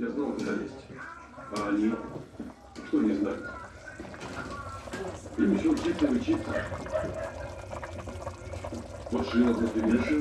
Я знал, куда лезть. А они? Что не знают? Им еще учиться и учиться. Вот шина просто не.